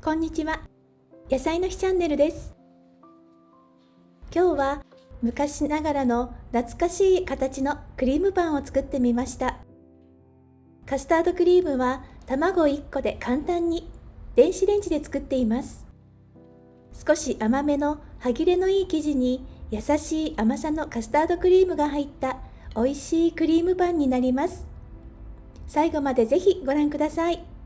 こんにちは。野菜の日チャンネルです。今日は昔ながらの懐かしい形のクリームパンを作ってみました。カスタードクリームは卵1個で簡単に電子レンジで作っています。少し甘めの歯切れのいい生地に優しい甘さのカスタードクリームが入った美味しいクリームパンになります。最後までぜひご覧ください。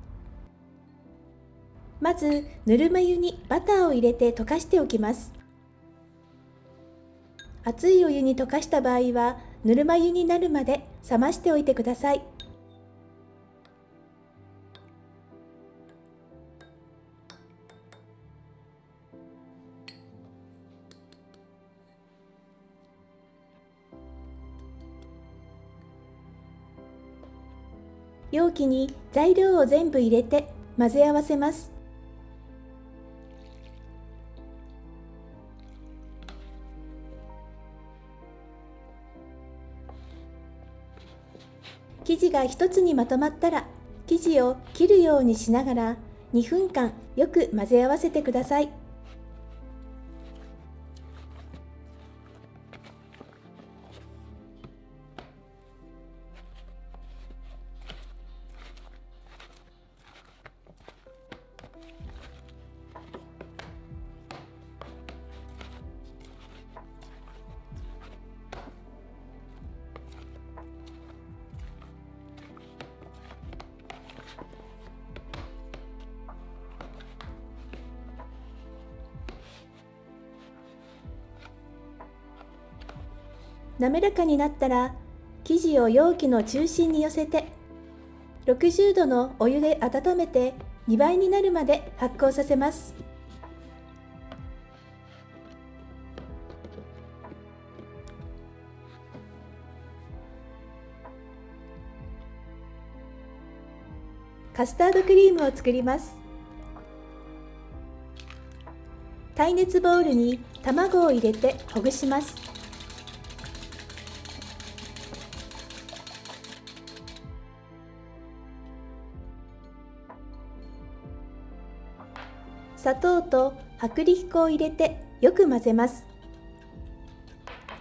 まず、ぬるま湯にバターを入れて溶かしておきます。熱いお湯に溶かした場合は、ぬるま湯になるまで冷ましておいてください。容器に材料を全部入れて混ぜ合わせます。生地が一つにまとまったら生地を切るようにしながら2分間よく混ぜ合わせてください。滑らかになったら生地を容器の中心に寄せて60度のお湯で温めて2倍になるまで発酵させます。カスタードクリームを作ります。耐熱ボウルに卵を入れてほぐします。砂糖と薄力粉を入れてよく混ぜます。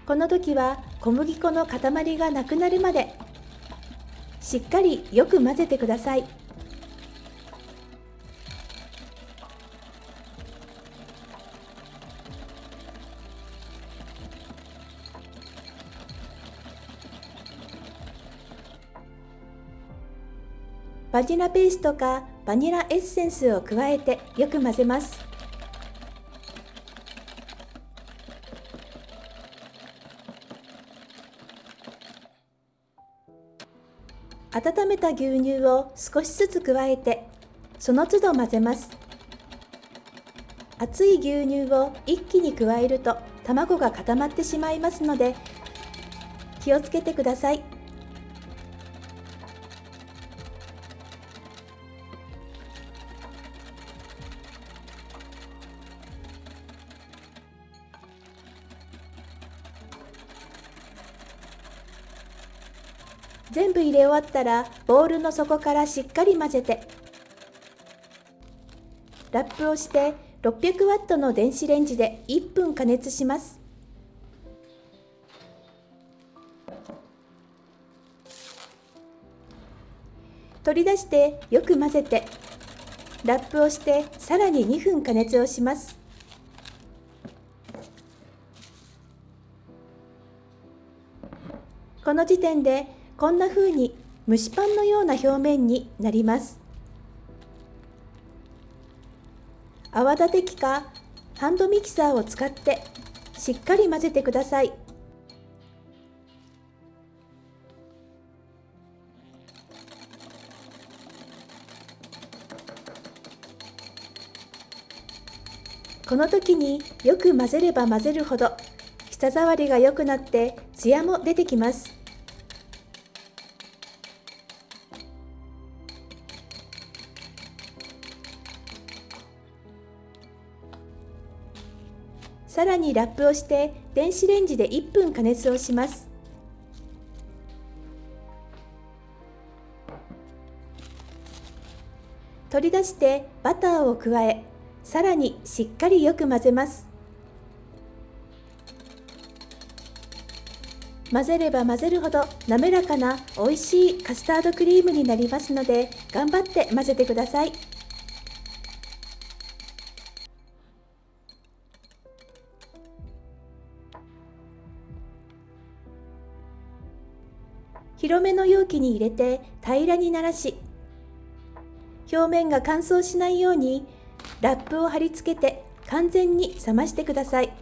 この時は小麦粉の塊がなくなるまでしっかりよく混ぜてください。バニラペーストかバニラエッセンスを加えてよく混ぜます。温めた牛乳を少しずつ加えてその都度混ぜます。熱い牛乳を一気に加えると卵が固まってしまいますので気をつけてください。終わったらボウルの底からしっかり混ぜて。ラップをして600ワットの電子レンジで1分加熱します。取り出してよく混ぜて。ラップをしてさらに2分加熱をします。この時点でこんな風に蒸しパンのような表面になります。泡立て器かハンドミキサーを使ってしっかり混ぜてください。この時によく混ぜれば混ぜるほど舌触りが良くなってツヤも出てきます。さらにラップをして電子レンジで1分加熱をします。取り出してバターを加えさらにしっかりよく混ぜます。混ぜれば混ぜるほど滑らかな美味しいカスタードクリームになりますので頑張って混ぜてください。広めの容器に入れて平らにならし表面が乾燥しないようにラップを貼り付けて完全に冷ましてください。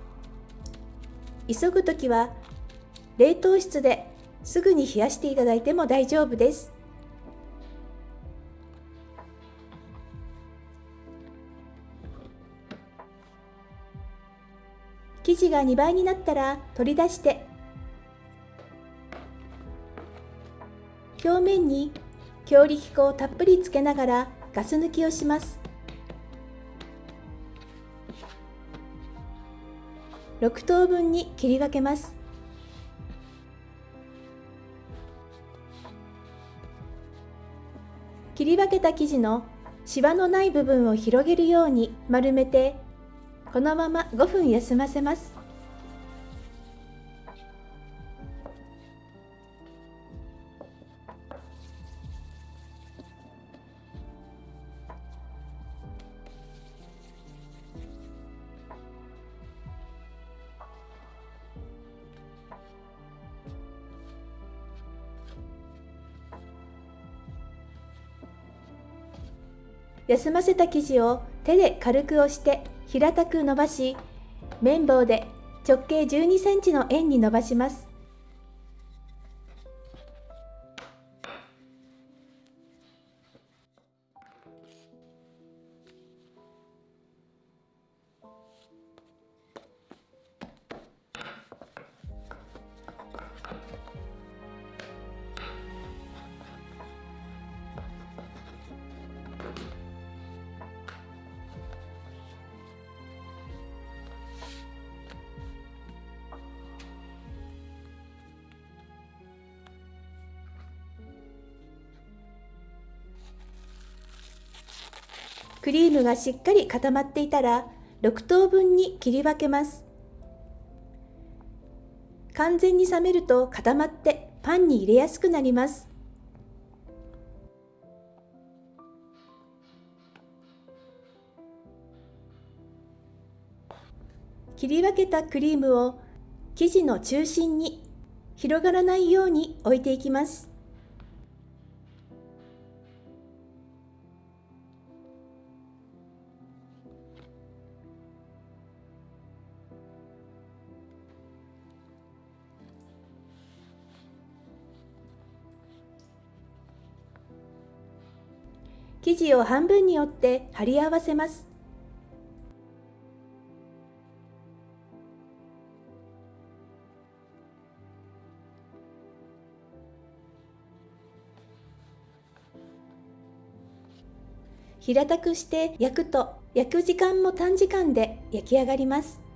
急ぐ時は冷凍室ですぐに冷やしていただいても大丈夫です。生地が2倍になったら取り出して表面に強力粉をたっぷりつけながらガス抜きをします。6等分に切り分けます。切り分けた生地のシワのない部分を広げるように丸めてこのまま5分休ませます。休ませた生地を手で軽く押して平たく伸ばし綿棒で直径12センチの円に伸ばします。クリームがしっかり固まっていたら6等分に切り分けます。完全に冷めると固まってパンに入れやすくなります。切り分けたクリームを生地の中心に広がらないように置いていきます。生地を半分に折って貼り合わせます。平たくして焼くと焼く時間も短時間で焼き上がります。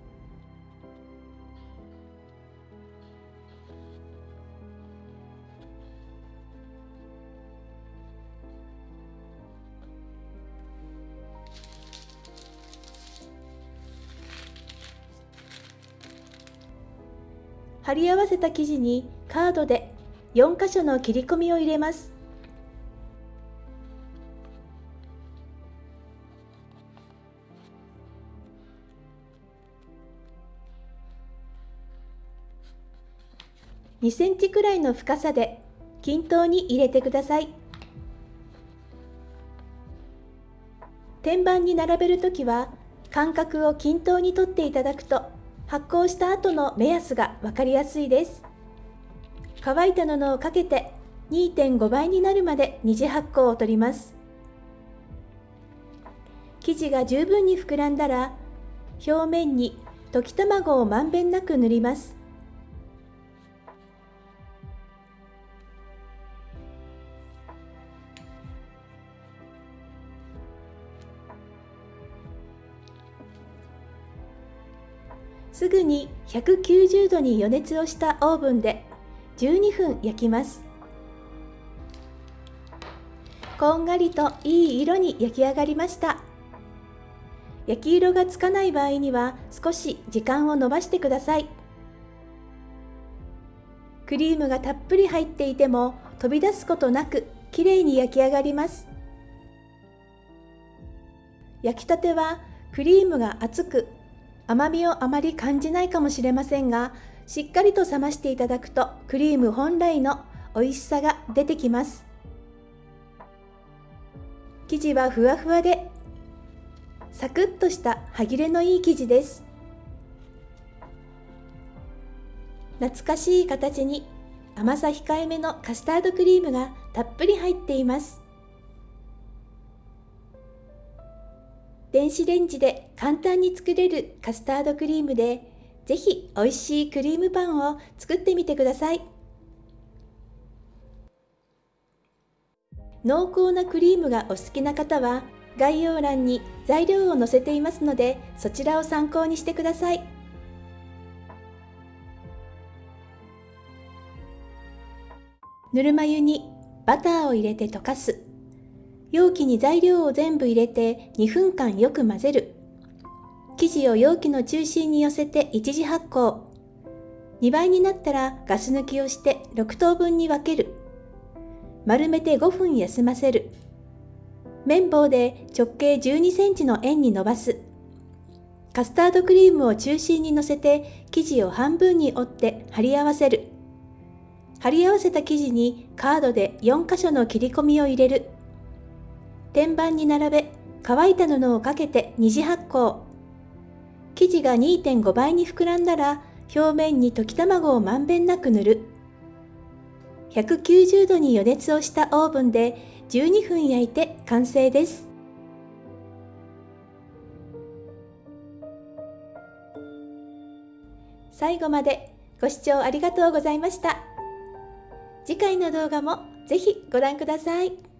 貼り合わせた生地にカードで4箇所の切り込みを入れます。2センチくらいの深さで均等に入れてください。天板に並べるときは間隔を均等にとっていただくと発酵した後の目安が分かりやすいです。乾いた布をかけて2.5倍になるまで二次発酵を取ります。生地が十分に膨らんだら表面に溶き卵をまんべんなく塗ります。すぐに190度に予熱をしたオーブンで12分焼きます。こんがりといい色に焼き上がりました。焼き色がつかない場合には少し時間を延ばしてください。クリームがたっぷり入っていても飛び出すことなくきれいに焼き上がります。焼きたてはクリームが熱く甘みをあまり感じないかもしれませんがしっかりと冷ましていただくとクリーム本来の美味しさが出てきます。生地はふわふわでサクッとした歯切れのいい生地です。懐かしい形に甘さ控えめのカスタードクリームがたっぷり入っています。電子レンジで簡単に作れるカスタードクリームでぜひ美味しいクリームパンを作ってみてください。濃厚なクリームがお好きな方は概要欄に材料を載せていますのでそちらを参考にしてください。ぬるま湯にバターを入れて溶かす。容器に材料を全部入れて2分間よく混ぜる。生地を容器の中心に寄せて一次発酵。2倍になったらガス抜きをして6等分に分ける。丸めて5分休ませる。綿棒で直径12センチの円に伸ばす。カスタードクリームを中心に乗せて生地を半分に折って貼り合わせる。貼り合わせた生地にカードで4箇所の切り込みを入れる。天板に並べ乾いた布をかけて二次発酵。生地が2.5倍に膨らんだら表面に溶き卵をまんべんなく塗る。190度に予熱をしたオーブンで12分焼いて完成です。最後までご視聴ありがとうございました。次回の動画もぜひご覧ください。